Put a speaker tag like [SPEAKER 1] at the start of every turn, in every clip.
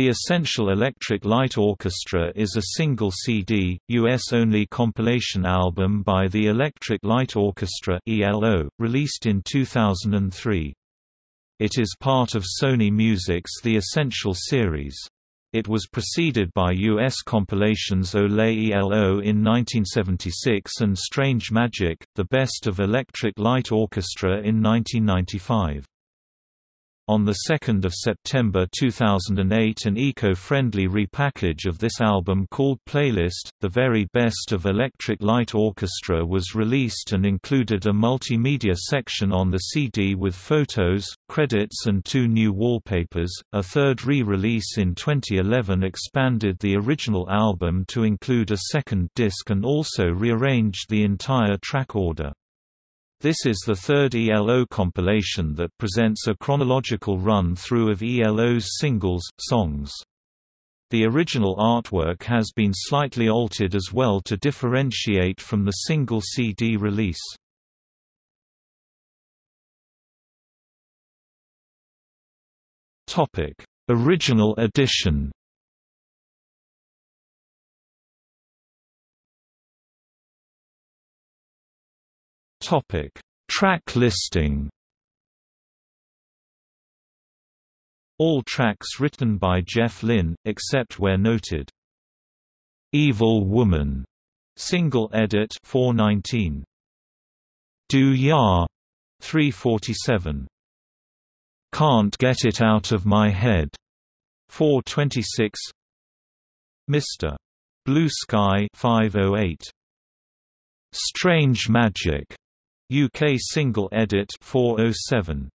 [SPEAKER 1] The Essential Electric Light Orchestra is a single CD, US-only compilation album by the Electric Light Orchestra ELO, released in 2003. It is part of Sony Music's The Essential series. It was preceded by US compilations Olé ELO in 1976 and Strange Magic, The Best of Electric Light Orchestra in 1995. On 2 September 2008 an eco-friendly repackage of this album called Playlist, The Very Best of Electric Light Orchestra was released and included a multimedia section on the CD with photos, credits and two new wallpapers. A third re-release in 2011 expanded the original album to include a second disc and also rearranged the entire track order. This is the third ELO compilation that presents a chronological run-through of ELO's singles, songs. The original artwork has been slightly altered as well to differentiate from the single CD release. Original edition Topic: Track listing. All tracks written by Jeff Lynne, except where noted. Evil Woman, single edit 419. Do Ya, 347. Can't Get It Out of My Head, 426. Mr. Blue Sky 508. Strange Magic UK single edit 407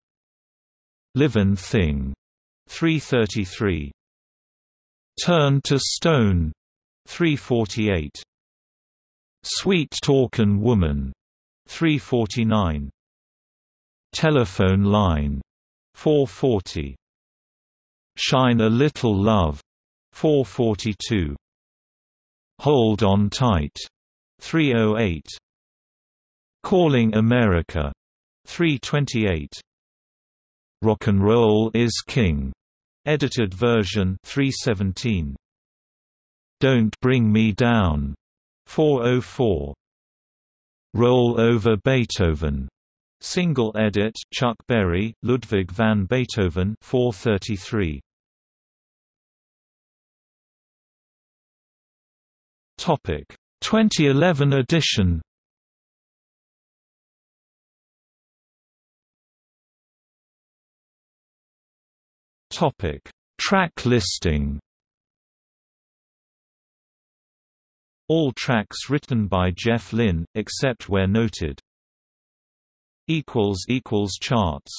[SPEAKER 1] Livin' Thing 333 Turn to Stone 348 Sweet Talkin' Woman 349 Telephone Line 440 Shine a Little Love 442 Hold On Tight 308 Calling America. 328 Rock and Roll is King. Edited version 317 Don't Bring Me Down. 404 Roll Over Beethoven. Single edit Chuck Berry Ludwig van Beethoven 433 Topic. 2011 edition Topic: Track listing. All tracks written by Jeff Lynne, except where noted. Equals equals charts.